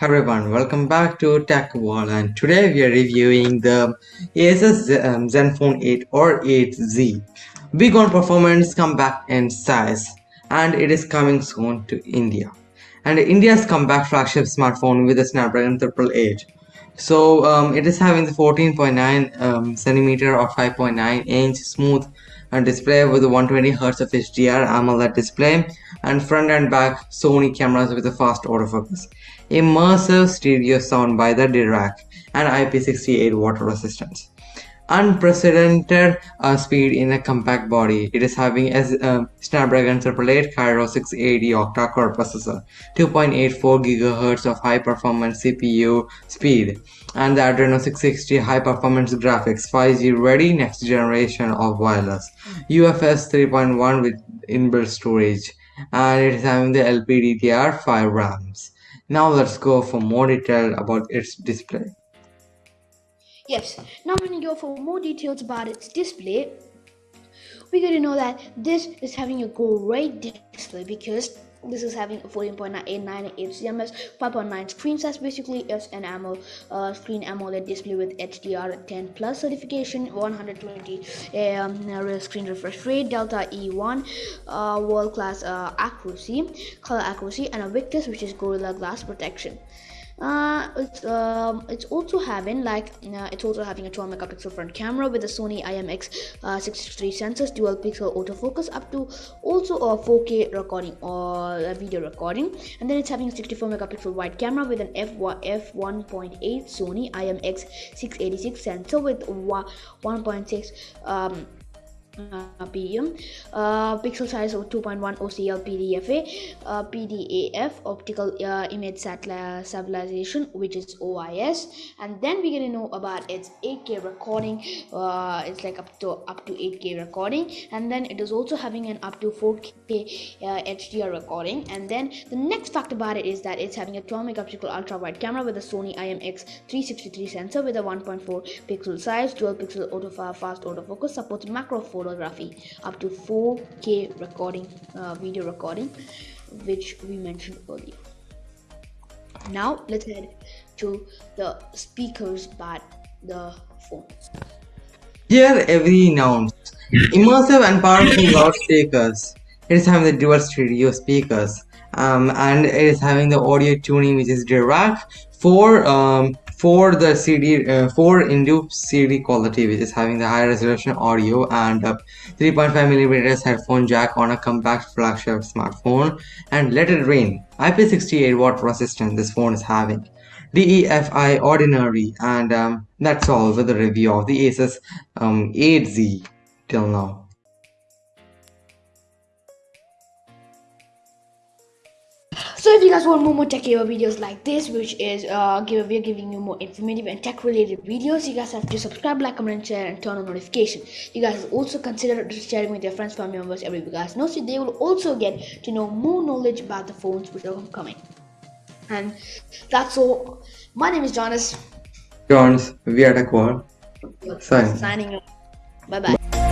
Hi everyone, welcome back to Tech Wall and today we are reviewing the Asus um, Zenfone 8 or 8Z. Big on performance, comeback in size and it is coming soon to India. And India's comeback flagship smartphone with a Snapdragon 888. So um, it is having the 14.9 um, centimeter or 5.9 inch smooth and display with 120 Hz of HDR AMOLED display and front and back Sony cameras with a fast autofocus. Immersive stereo sound by the Dirac and IP68 water resistance unprecedented uh, speed in a compact body. It is having a uh, Snapdragon 888 Kryo 680 octa-core processor, 2.84 GHz of high-performance CPU speed, and the Adreno 660 high-performance graphics, 5G ready next generation of wireless, UFS 3.1 with inbuilt storage, and it is having the LPDDR5 RAMs. Now let's go for more detail about its display. Yes, now when you go for more details about its display, we got to know that this is having a great display because this is having a 14.89 HCMS 5.9 screen size basically it's an AMOLED uh, screen AMOLED display with HDR10 plus certification 120 um, screen refresh rate Delta E1 uh, world class uh, accuracy color accuracy and a Victus which is Gorilla Glass protection uh, it's um, it's also having like uh, it's also having a 12 megapixel front camera with a Sony IMX uh, 63 sensors, dual pixel autofocus up to also a 4K recording or a video recording, and then it's having a 64 megapixel wide camera with an f f1.8 Sony IMX 686 sensor with 1.6 um, PDM, uh, pixel size of 2.1 OCL PDFA, uh, PDAF, optical uh, image stabilization, which is OIS, and then we're gonna know about its 8K recording. It's like up to up to 8K recording, and then it is also having an up to 4K HDR recording. And then the next fact about it is that it's having a 12 megapixel ultra wide camera with a Sony IMX 363 sensor with a 1.4 pixel size, dual pixel auto fast autofocus, supports macro photo photography up to 4k recording uh, video recording which we mentioned earlier. Now let's head to the speakers but the phone. Here every nouns immersive and powerful loudspeakers. It is having the dual stereo speakers. Um, and it is having the audio tuning which is Dirac for um, for the CD uh, for induced CD quality which is having the high resolution audio and 3.5 millimeters headphone jack on a compact flagship smartphone and let it rain IP68 water resistance this phone is having DEFI ordinary and um, that's all with the review of the Asus um, 8Z till now. Guys want more, more tech videos like this, which is uh, give, we're giving you more informative and tech related videos, you guys have to subscribe, like, comment, and share, and turn on notification. You guys also consider sharing with your friends, family members, every you guys know, so they will also get to know more knowledge about the phones which are coming. And that's all. My name is Jonas. Jonas, we are Tech World. Signing. Signing. Bye bye.